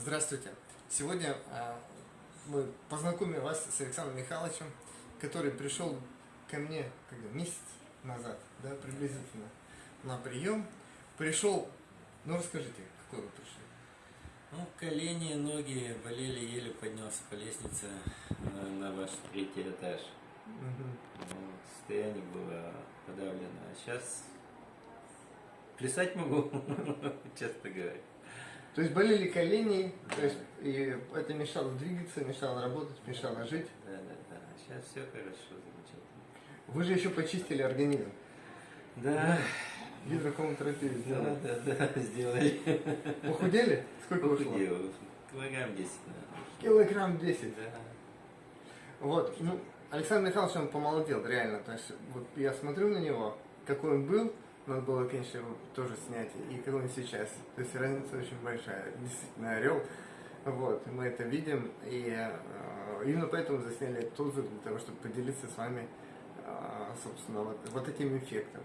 Здравствуйте! Сегодня а, мы познакомим вас с Александром Михайловичем, который пришел ко мне когда, месяц назад, да, приблизительно, на прием. Пришел, ну расскажите, какой вы пришли? Ну, колени, ноги болели, еле поднялся по лестнице на, на ваш третий этаж. Мгм. Ну, состояние было подавлено. А сейчас плясать могу, честно говоря. То есть болели колени, то есть и это мешало двигаться, мешало работать, мешало жить. Да, да, да. Сейчас все хорошо, замечательно. Вы же еще почистили организм. Да, Гидрокоматерапию да, сделали. да, да, сделали. Похудели? Сколько? Похудел. Килограмм 10, наверное. Килограмм 10. Да. Вот, ну, Александр Михайлович, он помолодел, реально. То есть, вот я смотрю на него, какой он был, надо было, конечно, тоже снять, и какой он сейчас. То есть разница очень большая. Действительно, орел. Вот, мы это видим, и э, именно поэтому засняли тот для того, чтобы поделиться с вами, э, собственно, вот, вот этим эффектом.